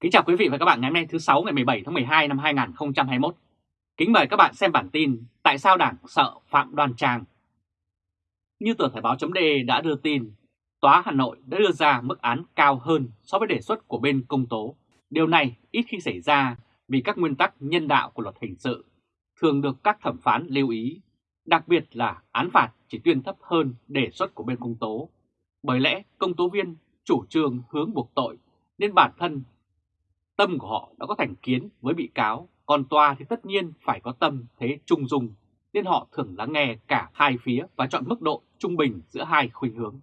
Kính chào quý vị và các bạn ngày hôm nay thứ 6 ngày 17 tháng 12 năm 2021. Kính mời các bạn xem bản tin Tại sao Đảng sợ Phạm Đoan Trang. Như tờ Thời báo.de đã đưa tin, Tòa Hà Nội đã đưa ra mức án cao hơn so với đề xuất của bên công tố. Điều này ít khi xảy ra vì các nguyên tắc nhân đạo của luật hình sự thường được các thẩm phán lưu ý, đặc biệt là án phạt chỉ tuyên thấp hơn đề xuất của bên công tố. Bởi lẽ công tố viên chủ trương hướng buộc tội nên bản thân tâm của họ đã có thành kiến với bị cáo, còn tòa thì tất nhiên phải có tâm thế trung dung, nên họ thường lắng nghe cả hai phía và chọn mức độ trung bình giữa hai khuynh hướng.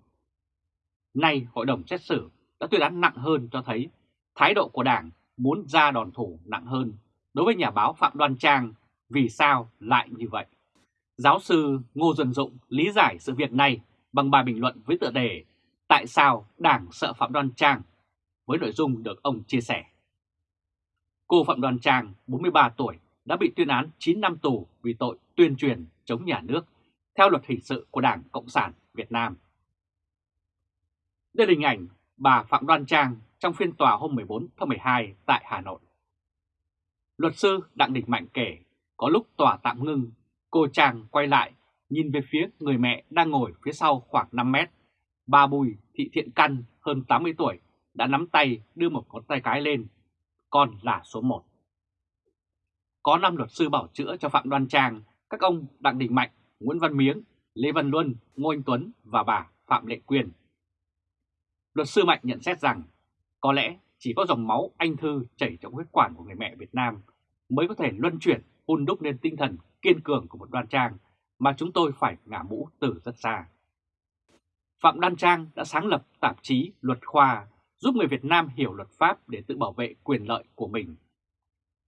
Nay hội đồng xét xử đã tuyên án nặng hơn cho thấy thái độ của Đảng muốn ra đòn thủ nặng hơn đối với nhà báo Phạm Đoan Trang vì sao lại như vậy. Giáo sư Ngô Duân Dụng lý giải sự việc này bằng bài bình luận với tựa đề Tại sao Đảng sợ Phạm Đoan Trang với nội dung được ông chia sẻ. Cô Phạm Đoàn Trang, 43 tuổi, đã bị tuyên án 9 năm tù vì tội tuyên truyền chống nhà nước theo luật hình sự của Đảng Cộng sản Việt Nam. Đây là hình ảnh bà Phạm Đoan Trang trong phiên tòa hôm 14 tháng 12 tại Hà Nội. Luật sư Đặng Đình Mạnh kể, có lúc tòa tạm ngưng, cô Trang quay lại nhìn về phía người mẹ đang ngồi phía sau khoảng 5 mét. Bà Bùi Thị Thiện Căn hơn 80 tuổi đã nắm tay đưa một ngón tay cái lên con là số 1. Có 5 luật sư bảo chữa cho Phạm Đoan Trang, các ông Đặng Đình Mạnh, Nguyễn Văn Miếng, Lê Văn Luân, Ngô Anh Tuấn và bà Phạm Lệ Quyên. Luật sư Mạnh nhận xét rằng có lẽ chỉ có dòng máu anh thư chảy trong huyết quản của người mẹ Việt Nam mới có thể luân chuyển hun đúc nên tinh thần kiên cường của một đoan trang mà chúng tôi phải ngả mũ từ rất xa. Phạm Đoan Trang đã sáng lập tạp chí Luật Khoa giúp người Việt Nam hiểu luật pháp để tự bảo vệ quyền lợi của mình.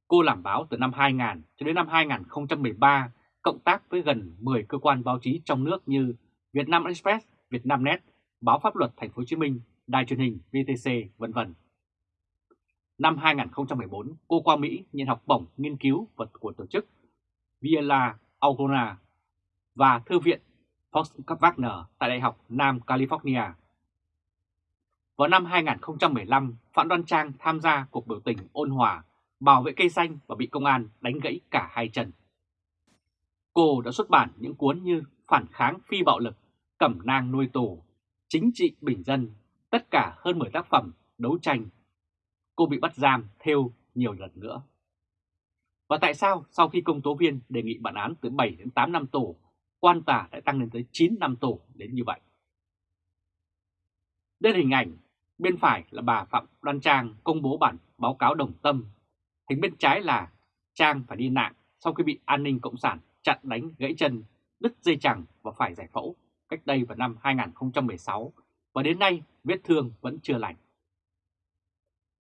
Cô làm báo từ năm 2000 cho đến năm 2013, cộng tác với gần 10 cơ quan báo chí trong nước như Việt Nam Express, Việt Nam Net, Báo Pháp luật Thành phố Hồ Chí Minh, Đài truyền hình VTC, vân vân. Năm 2014, cô qua Mỹ nhận học bổng nghiên cứu vật của tổ chức Viela Augona và Thư viện Fox Wagner tại Đại học Nam California vào năm 2015, Phạm Đoan Trang tham gia cuộc biểu tình ôn hòa, bảo vệ cây xanh và bị công an đánh gãy cả hai chân. Cô đã xuất bản những cuốn như Phản kháng phi bạo lực, Cẩm nang nuôi tù, Chính trị bình dân, tất cả hơn 10 tác phẩm đấu tranh. Cô bị bắt giam theo nhiều lần nữa. Và tại sao sau khi công tố viên đề nghị bản án từ 7 đến 8 năm tù, quan tòa lại tăng lên tới 9 năm tù đến như vậy? Đây là hình ảnh Bên phải là bà Phạm Đoan Trang công bố bản báo cáo đồng tâm. Hình bên trái là Trang phải đi nạn sau khi bị an ninh cộng sản chặn đánh gãy chân, đứt dây chẳng và phải giải phẫu cách đây vào năm 2016 và đến nay vết thương vẫn chưa lành.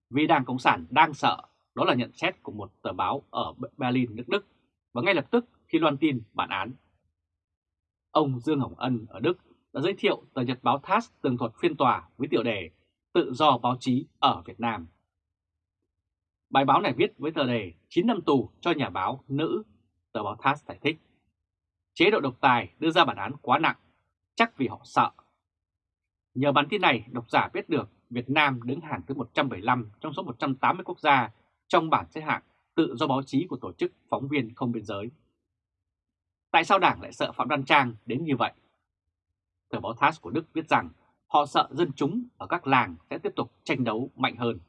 Vì Đảng Cộng sản đang sợ, đó là nhận xét của một tờ báo ở Berlin, nước Đức và ngay lập tức khi loan tin bản án. Ông Dương Hồng Ân ở Đức đã giới thiệu tờ Nhật báo TASS tường thuật phiên tòa với tiểu đề tự do báo chí ở Việt Nam. Bài báo này viết với tờ đề 9 năm tù cho nhà báo nữ, tờ báo TASS giải thích. Chế độ độc tài đưa ra bản án quá nặng, chắc vì họ sợ. Nhờ bản tin này, độc giả biết được Việt Nam đứng hàng thứ 175 trong số 180 quốc gia trong bảng xếp hạng tự do báo chí của tổ chức phóng viên không biên giới. Tại sao Đảng lại sợ Phạm Đoan Trang đến như vậy? Tờ báo TASS của Đức viết rằng Họ sợ dân chúng ở các làng sẽ tiếp tục tranh đấu mạnh hơn.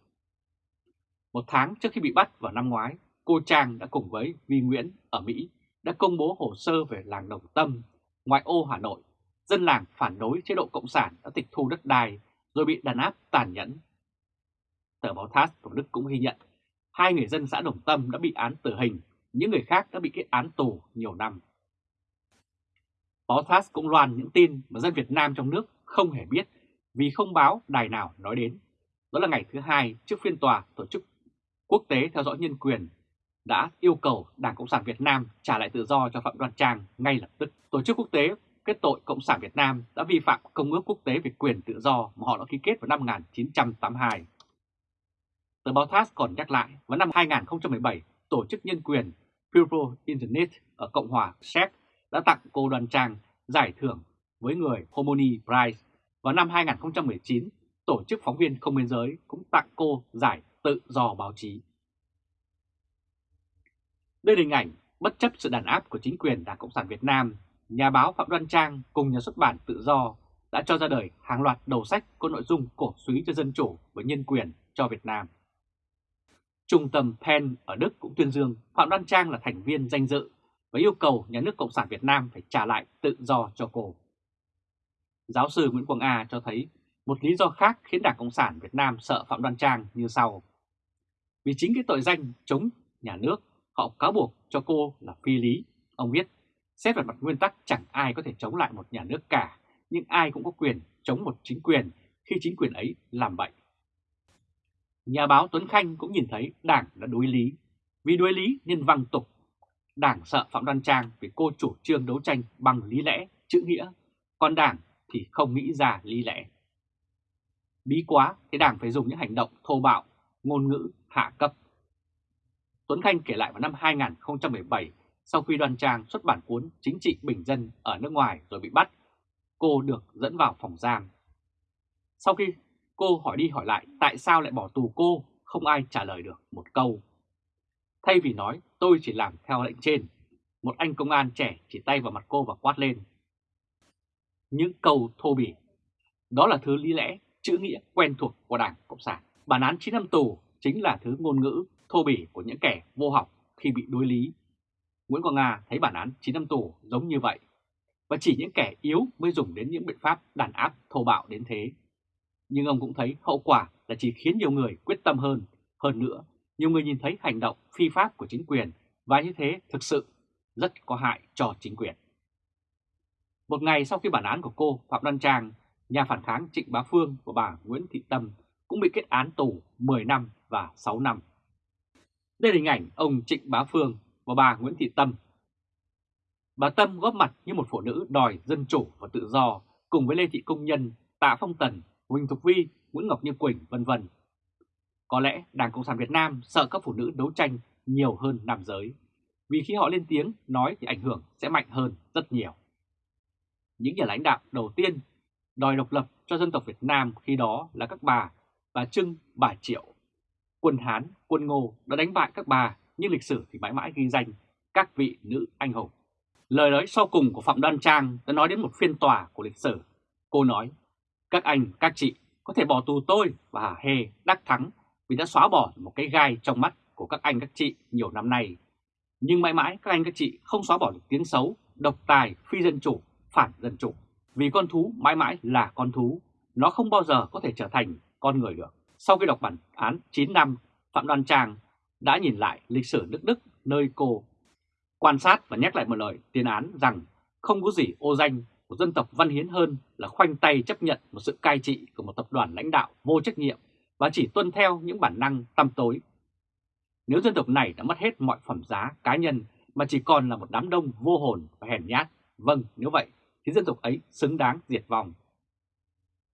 Một tháng trước khi bị bắt vào năm ngoái, cô Trang đã cùng với Vi Nguyễn ở Mỹ đã công bố hồ sơ về làng Đồng Tâm, ngoại ô Hà Nội. Dân làng phản đối chế độ Cộng sản đã tịch thu đất đai rồi bị đàn áp tàn nhẫn. Tờ báo TASS của Đức cũng ghi nhận hai người dân xã Đồng Tâm đã bị án tử hình, những người khác đã bị kết án tù nhiều năm. Báo TASS cũng loan những tin mà dân Việt Nam trong nước không hề biết vì không báo đài nào nói đến. Đó là ngày thứ hai trước phiên tòa tổ chức quốc tế theo dõi nhân quyền đã yêu cầu Đảng Cộng sản Việt Nam trả lại tự do cho Phạm Đoan Trang ngay lập tức. Tổ chức quốc tế kết tội Cộng sản Việt Nam đã vi phạm Công ước Quốc tế về quyền tự do mà họ đã ký kết vào năm 1982. Tờ báo TASS còn nhắc lại, vào năm 2017, Tổ chức Nhân quyền People Internet ở Cộng hòa Séc đã tặng cô đoàn Trang giải thưởng với người Homoni Prize. Vào năm 2019, Tổ chức Phóng viên Không Biên Giới cũng tặng cô giải tự do báo chí. Đây là hình ảnh bất chấp sự đàn áp của chính quyền Đảng Cộng sản Việt Nam, nhà báo Phạm Đoan Trang cùng nhà xuất bản Tự Do đã cho ra đời hàng loạt đầu sách có nội dung cổ suý cho dân chủ và nhân quyền cho Việt Nam. Trung tâm Penn ở Đức cũng tuyên dương Phạm Đoan Trang là thành viên danh dự và yêu cầu nhà nước Cộng sản Việt Nam phải trả lại tự do cho cô. Giáo sư Nguyễn Quang A cho thấy một lý do khác khiến Đảng Cộng sản Việt Nam sợ Phạm Đoan Trang như sau. Vì chính cái tội danh chống nhà nước, họ cáo buộc cho cô là phi lý. Ông viết, xét về mặt nguyên tắc chẳng ai có thể chống lại một nhà nước cả, nhưng ai cũng có quyền chống một chính quyền khi chính quyền ấy làm bậy. Nhà báo Tuấn Khanh cũng nhìn thấy Đảng đã đối lý. Vì đối lý nên văng tục. Đảng sợ Phạm Đoan Trang vì cô chủ trương đấu tranh bằng lý lẽ, chữ nghĩa, còn Đảng thì không nghĩ ra lý lẽ. Bí quá thì Đảng phải dùng những hành động thô bạo, ngôn ngữ hạ cấp. Tuấn Khanh kể lại vào năm 2017, sau khi Đoàn Trang xuất bản cuốn Chính trị Bình Dân ở nước ngoài rồi bị bắt, cô được dẫn vào phòng giam. Sau khi cô hỏi đi hỏi lại tại sao lại bỏ tù cô, không ai trả lời được một câu. Thay vì nói tôi chỉ làm theo lệnh trên, một anh công an trẻ chỉ tay vào mặt cô và quát lên. Những câu thô bỉ, đó là thứ lý lẽ, chữ nghĩa quen thuộc của Đảng Cộng sản. Bản án 9 năm tù chính là thứ ngôn ngữ thô bỉ của những kẻ vô học khi bị đối lý. Nguyễn Quang Nga thấy bản án 9 năm tù giống như vậy, và chỉ những kẻ yếu mới dùng đến những biện pháp đàn áp thô bạo đến thế. Nhưng ông cũng thấy hậu quả là chỉ khiến nhiều người quyết tâm hơn. Hơn nữa, nhiều người nhìn thấy hành động phi pháp của chính quyền và như thế thực sự rất có hại cho chính quyền. Một ngày sau khi bản án của cô Phạm Đoan Trang, nhà phản kháng Trịnh Bá Phương và bà Nguyễn Thị Tâm cũng bị kết án tù 10 năm và 6 năm. Đây là hình ảnh ông Trịnh Bá Phương và bà Nguyễn Thị Tâm. Bà Tâm góp mặt như một phụ nữ đòi dân chủ và tự do cùng với Lê Thị Công Nhân, Tạ Phong Tần, Huỳnh Thục Vi, Nguyễn Ngọc Như Quỳnh, vân vân. Có lẽ Đảng Cộng sản Việt Nam sợ các phụ nữ đấu tranh nhiều hơn nam giới, vì khi họ lên tiếng nói thì ảnh hưởng sẽ mạnh hơn rất nhiều. Những nhà lãnh đạo đầu tiên đòi độc lập cho dân tộc Việt Nam khi đó là các bà, bà Trưng, bà Triệu. Quân Hán, quân Ngô đã đánh bại các bà, nhưng lịch sử thì mãi mãi ghi danh các vị nữ anh hùng. Lời nói sau cùng của Phạm Đoan Trang đã nói đến một phiên tòa của lịch sử. Cô nói, các anh, các chị có thể bỏ tù tôi và Hà Hê đắc thắng vì đã xóa bỏ một cái gai trong mắt của các anh các chị nhiều năm nay. Nhưng mãi mãi các anh các chị không xóa bỏ được tiếng xấu, độc tài, phi dân chủ, phản dân chủ. Vì con thú mãi mãi là con thú, nó không bao giờ có thể trở thành con người được. Sau khi đọc bản án 9 năm, Phạm Đoan Trang đã nhìn lại lịch sử nước Đức nơi cô quan sát và nhắc lại một lời tuyên án rằng không có gì ô danh của dân tộc văn hiến hơn là khoanh tay chấp nhận một sự cai trị của một tập đoàn lãnh đạo vô trách nhiệm và chỉ tuân theo những bản năng tăm tối. Nếu dân tộc này đã mất hết mọi phẩm giá cá nhân mà chỉ còn là một đám đông vô hồn và hèn nhát, vâng nếu vậy thì dân tộc ấy xứng đáng diệt vong.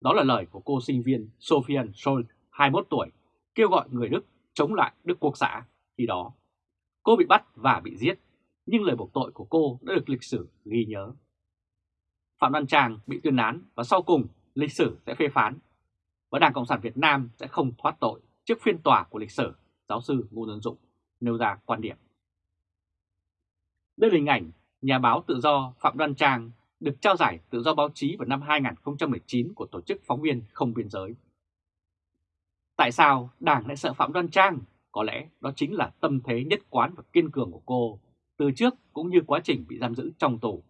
Đó là lời của cô sinh viên Sofian Scholl, 21 tuổi, kêu gọi người Đức chống lại Đức Quốc xã khi đó. Cô bị bắt và bị giết, nhưng lời buộc tội của cô đã được lịch sử ghi nhớ. Phạm Văn Tràng bị tuyên án và sau cùng lịch sử sẽ phê phán và Đảng Cộng sản Việt Nam sẽ không thoát tội trước phiên tòa của lịch sử, giáo sư Ngô Tân Dụng nêu ra quan điểm. Đây là hình ảnh nhà báo tự do Phạm Văn Trang được trao giải tự do báo chí vào năm 2019 của Tổ chức Phóng viên Không Biên Giới. Tại sao Đảng lại sợ Phạm Đoan Trang? Có lẽ đó chính là tâm thế nhất quán và kiên cường của cô, từ trước cũng như quá trình bị giam giữ trong tù.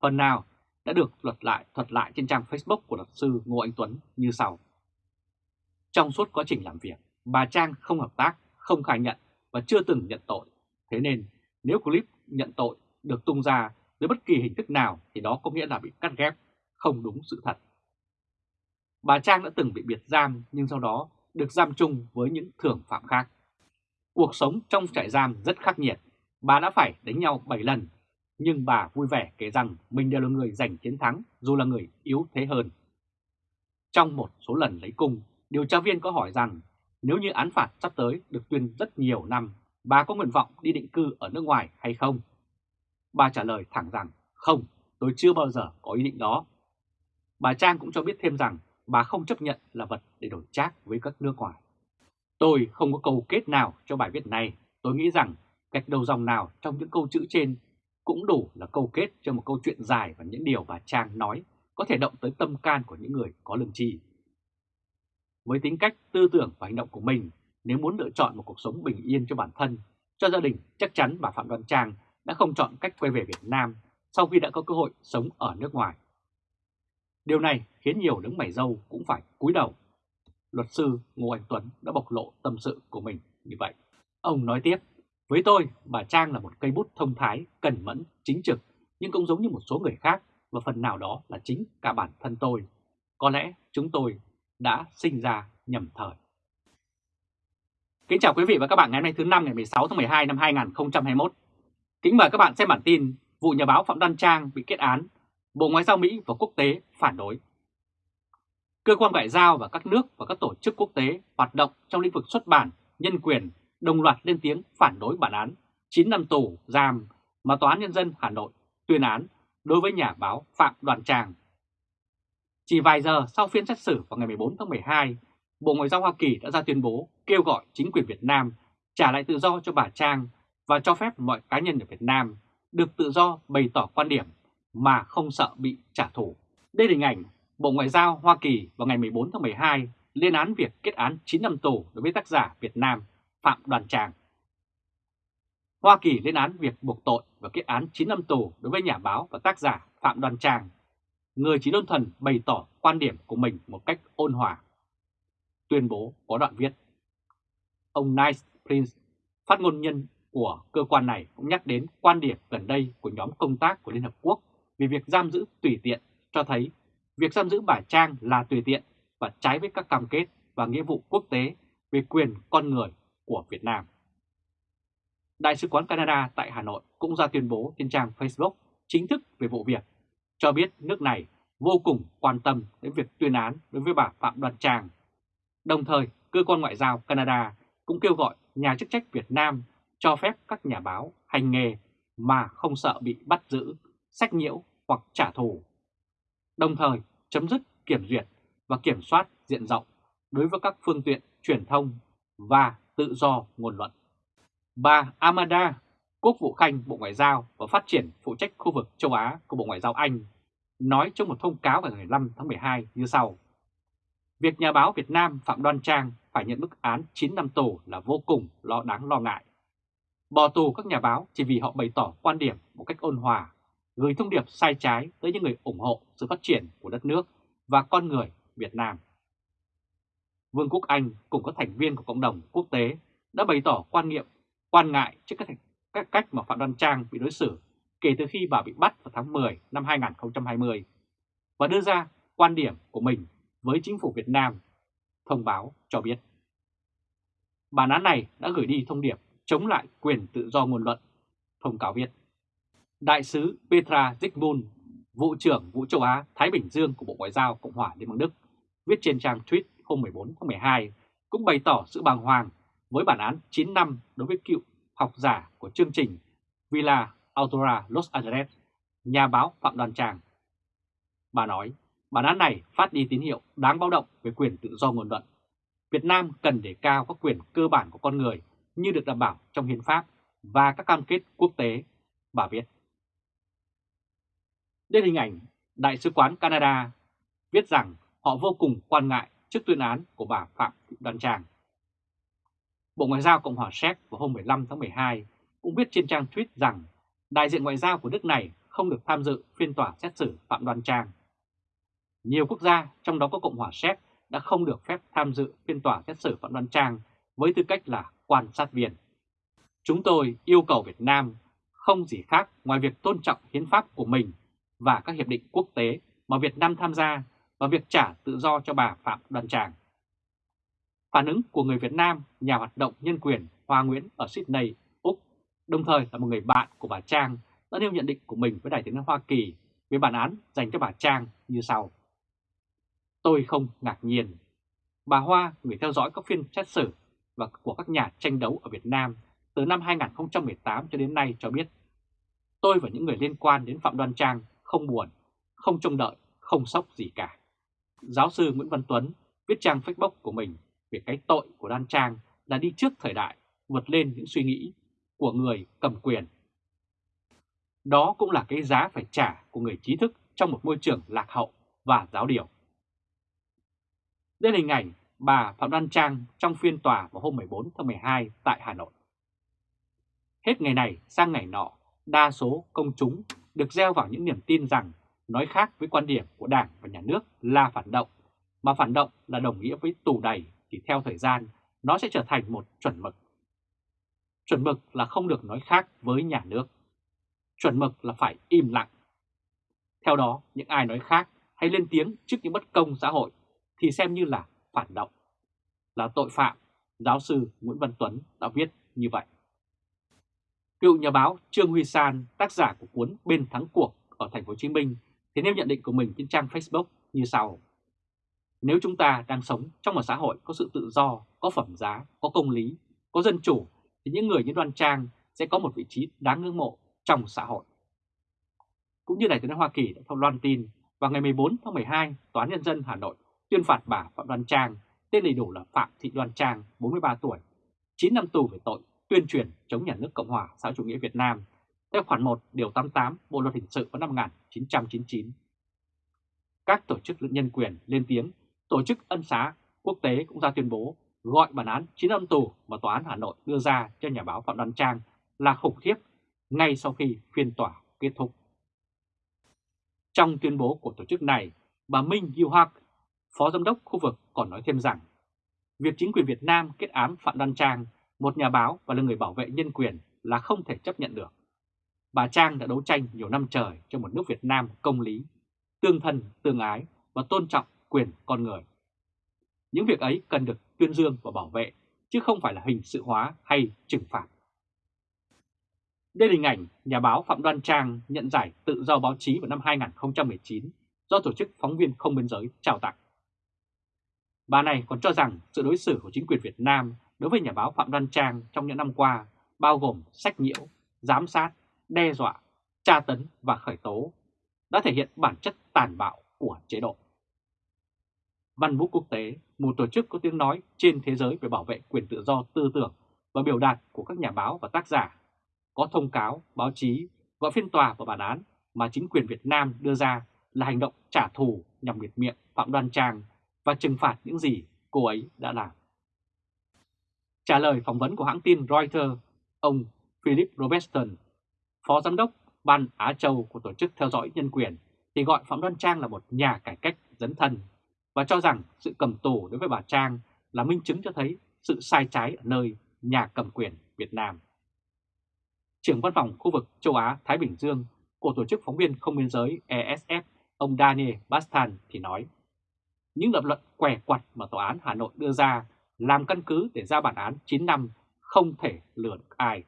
Phần nào đã được luật lại thuật lại trên trang Facebook của luật sư Ngô Anh Tuấn như sau. Trong suốt quá trình làm việc, bà Trang không hợp tác, không khai nhận và chưa từng nhận tội. Thế nên nếu clip nhận tội được tung ra dưới bất kỳ hình thức nào thì đó có nghĩa là bị cắt ghép, không đúng sự thật. Bà Trang đã từng bị biệt giam nhưng sau đó được giam chung với những thưởng phạm khác. Cuộc sống trong trại giam rất khắc nghiệt, bà đã phải đánh nhau 7 lần, nhưng bà vui vẻ kể rằng mình đều là người giành chiến thắng dù là người yếu thế hơn. Trong một số lần lấy cung, điều tra viên có hỏi rằng nếu như án phạt sắp tới được tuyên rất nhiều năm, bà có nguyện vọng đi định cư ở nước ngoài hay không? Bà trả lời thẳng rằng không, tôi chưa bao giờ có ý định đó. Bà Trang cũng cho biết thêm rằng bà không chấp nhận là vật để đổi trác với các nước ngoài. Tôi không có câu kết nào cho bài viết này. Tôi nghĩ rằng gạch đầu dòng nào trong những câu chữ trên cũng đủ là câu kết cho một câu chuyện dài và những điều bà Trang nói có thể động tới tâm can của những người có lương tri. Với tính cách, tư tưởng và hành động của mình, nếu muốn lựa chọn một cuộc sống bình yên cho bản thân, cho gia đình, chắc chắn bà Phạm Đoan Trang đã không chọn cách quay về Việt Nam sau khi đã có cơ hội sống ở nước ngoài. Điều này khiến nhiều đứng mày dâu cũng phải cúi đầu. Luật sư Ngô Anh Tuấn đã bộc lộ tâm sự của mình như vậy. Ông nói tiếp, với tôi, bà Trang là một cây bút thông thái, cẩn mẫn, chính trực, nhưng cũng giống như một số người khác và phần nào đó là chính cả bản thân tôi. Có lẽ chúng tôi đã sinh ra nhầm thời. Kính chào quý vị và các bạn ngày hôm nay thứ năm ngày 16 tháng 12 năm 2021. Kính mời các bạn xem bản tin vụ nhà báo Phạm Đăng Trang bị kết án, Bộ Ngoại giao Mỹ và quốc tế phản đối. Cơ quan ngoại giao và các nước và các tổ chức quốc tế hoạt động trong lĩnh vực xuất bản, nhân quyền đồng loạt lên tiếng phản đối bản án 9 năm tù giam mà Tòa án Nhân dân Hà Nội tuyên án đối với nhà báo Phạm Đoàn Trang. Chỉ vài giờ sau phiên xét xử vào ngày 14 tháng 12, Bộ Ngoại giao Hoa Kỳ đã ra tuyên bố kêu gọi chính quyền Việt Nam trả lại tự do cho bà Trang và cho phép mọi cá nhân ở Việt Nam được tự do bày tỏ quan điểm mà không sợ bị trả thù. Đây là hình ảnh Bộ Ngoại giao Hoa Kỳ vào ngày 14 tháng 12 lên án việc kết án 9 năm tù đối với tác giả Việt Nam Phạm Đoàn Tràng. Hoa Kỳ lên án việc buộc tội và kết án 9 năm tù đối với nhà báo và tác giả Phạm Đoàn Tràng người chỉ đơn thuần bày tỏ quan điểm của mình một cách ôn hòa. Tuyên bố có đoạn viết. Ông Nice Prince, phát ngôn nhân của cơ quan này cũng nhắc đến quan điểm gần đây của nhóm công tác của Liên Hợp Quốc về việc giam giữ tùy tiện cho thấy việc giam giữ bà Trang là tùy tiện và trái với các cam kết và nghĩa vụ quốc tế về quyền con người của Việt Nam. Đại sứ quán Canada tại Hà Nội cũng ra tuyên bố trên trang Facebook chính thức về vụ việc, cho biết nước này vô cùng quan tâm đến việc tuyên án đối với bà Phạm Đoàn Trang. Đồng thời, cơ quan ngoại giao Canada cũng kêu gọi nhà chức trách Việt Nam cho phép các nhà báo hành nghề mà không sợ bị bắt giữ, sách nhiễu hoặc trả thù. Đồng thời, chấm dứt kiểm duyệt và kiểm soát diện rộng đối với các phương tiện truyền thông và tự do ngôn luận. Bà Amanda, Quốc vụ Khanh Bộ Ngoại giao và Phát triển phụ trách khu vực châu Á của Bộ Ngoại giao Anh, nói trong một thông cáo vào ngày 5 tháng 12 như sau. Việc nhà báo Việt Nam Phạm Đoan Trang phải nhận bức án 9 năm tù là vô cùng lo đáng lo ngại. Bỏ tù các nhà báo chỉ vì họ bày tỏ quan điểm một cách ôn hòa, gửi thông điệp sai trái tới những người ủng hộ sự phát triển của đất nước và con người Việt Nam. Vương quốc Anh cùng các thành viên của cộng đồng quốc tế đã bày tỏ quan niệm quan ngại trước các, các cách mà Phạm Đoan Trang bị đối xử kể từ khi bà bị bắt vào tháng 10 năm 2020 và đưa ra quan điểm của mình với chính phủ Việt Nam, thông báo cho biết. Bản án này đã gửi đi thông điệp chống lại quyền tự do ngôn luận, thông cáo viết. Đại sứ Petra Zygmunt, vụ trưởng vụ châu Á Thái Bình Dương của Bộ Ngoại giao Cộng hòa Liên bang Đức, viết trên trang tweet hôm 14 tháng 12 cũng bày tỏ sự bàng hoàng với bản án 9 năm đối với cựu học giả của chương trình Villa Autora Los Angeles, nhà báo Phạm Đoàn Tràng. Bà nói, bản án này phát đi tín hiệu đáng báo động về quyền tự do ngôn luận. Việt Nam cần đề cao các quyền cơ bản của con người như được đảm bảo trong hiến pháp và các cam kết quốc tế, bà viết. Đây hình ảnh Đại sứ quán Canada viết rằng họ vô cùng quan ngại trước tuyên án của bà Phạm Thị Đoan Trang. Bộ Ngoại giao Cộng hòa Séc vào hôm 15 tháng 12 cũng viết trên trang tweet rằng đại diện ngoại giao của nước này không được tham dự phiên tòa xét xử Phạm Đoan Trang. Nhiều quốc gia, trong đó có Cộng hòa Séc, đã không được phép tham dự phiên tòa xét xử Phạm Đoan Trang với tư cách là quan sát viên. Chúng tôi yêu cầu Việt Nam không gì khác ngoài việc tôn trọng hiến pháp của mình và các hiệp định quốc tế mà Việt Nam tham gia và việc trả tự do cho bà Phạm Đoàn Tràng. Phản ứng của người Việt Nam, nhà hoạt động nhân quyền Hoa Nguyễn ở Sydney, Úc, đồng thời là một người bạn của bà Trang, đã nêu nhận định của mình với Đại tiếng Hoa Kỳ về bản án dành cho bà Trang như sau. Tôi không ngạc nhiên. Bà Hoa, người theo dõi các phiên xét xử và của các nhà tranh đấu ở Việt Nam từ năm 2018 cho đến nay cho biết tôi và những người liên quan đến Phạm Đoan Trang không buồn, không trông đợi, không sốc gì cả. Giáo sư Nguyễn Văn Tuấn viết trang Facebook của mình về cái tội của Đoan Trang là đi trước thời đại, vượt lên những suy nghĩ của người cầm quyền. Đó cũng là cái giá phải trả của người trí thức trong một môi trường lạc hậu và giáo điều. Đây là hình ảnh bà Phạm Đoan Trang trong phiên tòa vào hôm 14 tháng 12 tại Hà Nội. Hết ngày này sang ngày nọ, đa số công chúng được gieo vào những niềm tin rằng nói khác với quan điểm của Đảng và Nhà nước là phản động, mà phản động là đồng nghĩa với tù đầy thì theo thời gian nó sẽ trở thành một chuẩn mực. Chuẩn mực là không được nói khác với nhà nước. Chuẩn mực là phải im lặng. Theo đó, những ai nói khác hay lên tiếng trước những bất công xã hội thì xem như là phản động, là tội phạm, giáo sư Nguyễn Văn Tuấn đã viết như vậy. Cựu nhà báo Trương Huy San, tác giả của cuốn Bên thắng cuộc ở thành phố Hồ Chí Minh thì nêu nhận định của mình trên trang Facebook như sau. Nếu chúng ta đang sống trong một xã hội có sự tự do, có phẩm giá, có công lý, có dân chủ thì những người như Đoan Trang sẽ có một vị trí đáng ngưỡng mộ trong xã hội. Cũng như Đài tiếng Hoa Kỳ đã thông loan tin, vào ngày 14 tháng 12, Tòa án Nhân dân Hà Nội tuyên phạt bà Phạm Đoan Trang, tên đầy đủ là Phạm Thị Đoan Trang, 43 tuổi, 9 năm tù về tội tuyên truyền chống nhà nước Cộng hòa xã chủ nghĩa Việt Nam theo khoản 1 điều 88 Bộ luật hình sự vào năm 1999. Các tổ chức nhân quyền lên tiếng, tổ chức ân xá quốc tế cũng ra tuyên bố gọi bản án 9 năm tù mà Tòa án Hà Nội đưa ra cho nhà báo Phạm Đoan Trang là khủng khiếp ngay sau khi phiên tòa kết thúc. Trong tuyên bố của tổ chức này, bà Minh yêu hạc Phó Giám đốc khu vực còn nói thêm rằng việc chính quyền Việt Nam kết án Phạm Đoan Trang, một nhà báo và là người bảo vệ nhân quyền là không thể chấp nhận được. Bà Trang đã đấu tranh nhiều năm trời cho một nước Việt Nam công lý, tương thân, tương ái và tôn trọng quyền con người. Những việc ấy cần được tuyên dương và bảo vệ, chứ không phải là hình sự hóa hay trừng phạt. Đây là hình ảnh nhà báo Phạm Đoan Trang nhận giải tự do báo chí vào năm 2019 do Tổ chức Phóng viên Không Biên Giới trao tặng. Bà này còn cho rằng sự đối xử của chính quyền Việt Nam đối với nhà báo Phạm Đoan Trang trong những năm qua bao gồm sách nhiễu, giám sát, đe dọa, tra tấn và khởi tố đã thể hiện bản chất tàn bạo của chế độ. Văn Vũ Quốc tế, một tổ chức có tiếng nói trên thế giới về bảo vệ quyền tự do tư tưởng và biểu đạt của các nhà báo và tác giả, có thông cáo, báo chí, gọi phiên tòa và bản án mà chính quyền Việt Nam đưa ra là hành động trả thù nhằm biệt miệng Phạm Đoan Trang và trừng phạt những gì cô ấy đã làm. Trả lời phỏng vấn của hãng tin Reuters, ông Philip Robertson, Phó Giám đốc Ban Á Châu của Tổ chức Theo dõi Nhân quyền, thì gọi Phạm Đoan Trang là một nhà cải cách dấn thân và cho rằng sự cầm tù đối với bà Trang là minh chứng cho thấy sự sai trái ở nơi nhà cầm quyền Việt Nam. Trưởng văn phòng khu vực châu Á-Thái Bình Dương của Tổ chức Phóng viên Không biên giới ESF, ông Daniel Bastan thì nói, những lập luận què quặt mà Tòa án Hà Nội đưa ra làm căn cứ để ra bản án 9 năm không thể lừa được ai.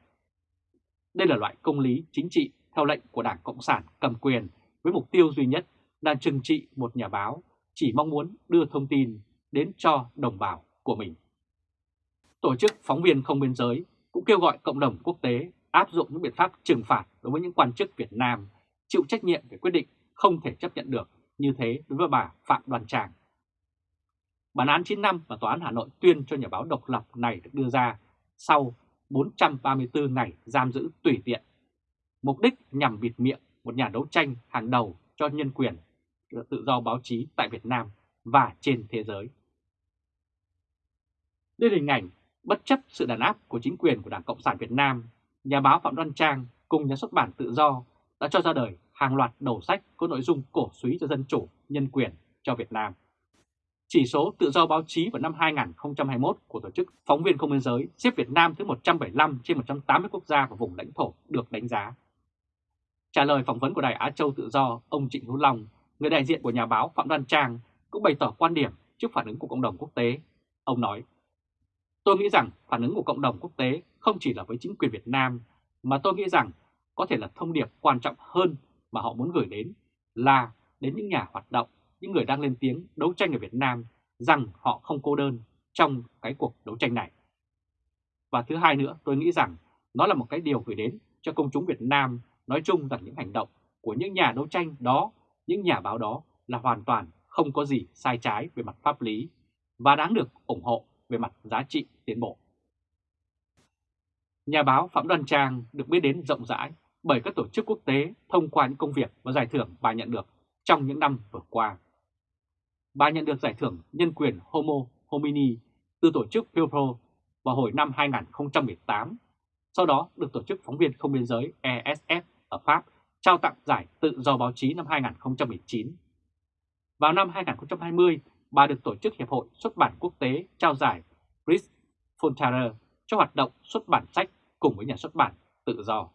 Đây là loại công lý chính trị theo lệnh của Đảng Cộng sản cầm quyền với mục tiêu duy nhất là trừng trị một nhà báo chỉ mong muốn đưa thông tin đến cho đồng bào của mình. Tổ chức Phóng viên Không Biên Giới cũng kêu gọi cộng đồng quốc tế áp dụng những biện pháp trừng phạt đối với những quan chức Việt Nam chịu trách nhiệm về quyết định không thể chấp nhận được như thế đối với bà Phạm Đoàn Tràng. Bản án 9 năm mà Tòa án Hà Nội tuyên cho nhà báo độc lập này được đưa ra sau 434 ngày giam giữ tùy tiện. Mục đích nhằm bịt miệng một nhà đấu tranh hàng đầu cho nhân quyền, tự do báo chí tại Việt Nam và trên thế giới. Đây là hình ảnh bất chấp sự đàn áp của chính quyền của Đảng Cộng sản Việt Nam, nhà báo Phạm Đoan Trang cùng nhà xuất bản Tự Do đã cho ra đời hàng loạt đầu sách có nội dung cổ suý cho dân chủ, nhân quyền cho Việt Nam. Chỉ số tự do báo chí vào năm 2021 của Tổ chức Phóng viên Không biên giới xếp Việt Nam thứ 175 trên 180 quốc gia và vùng lãnh thổ được đánh giá. Trả lời phỏng vấn của Đài Á Châu Tự Do, ông Trịnh Hữu Long, người đại diện của nhà báo Phạm Đoan Trang, cũng bày tỏ quan điểm trước phản ứng của cộng đồng quốc tế. Ông nói, Tôi nghĩ rằng phản ứng của cộng đồng quốc tế không chỉ là với chính quyền Việt Nam, mà tôi nghĩ rằng có thể là thông điệp quan trọng hơn mà họ muốn gửi đến là đến những nhà hoạt động những người đang lên tiếng đấu tranh ở Việt Nam rằng họ không cô đơn trong cái cuộc đấu tranh này. Và thứ hai nữa, tôi nghĩ rằng nó là một cái điều gửi đến cho công chúng Việt Nam nói chung rằng những hành động của những nhà đấu tranh đó, những nhà báo đó là hoàn toàn không có gì sai trái về mặt pháp lý và đáng được ủng hộ về mặt giá trị tiến bộ. Nhà báo Phạm Đoan Trang được biết đến rộng rãi bởi các tổ chức quốc tế thông qua những công việc và giải thưởng bà nhận được trong những năm vừa qua. Bà nhận được giải thưởng nhân quyền Homo Homini từ tổ chức Pew Pro vào hồi năm 2018, sau đó được Tổ chức Phóng viên Không Biên Giới ESF ở Pháp trao tặng giải tự do báo chí năm 2019. Vào năm 2020, bà được Tổ chức Hiệp hội Xuất bản Quốc tế trao giải Chris Fontaine cho hoạt động xuất bản sách cùng với nhà xuất bản tự do.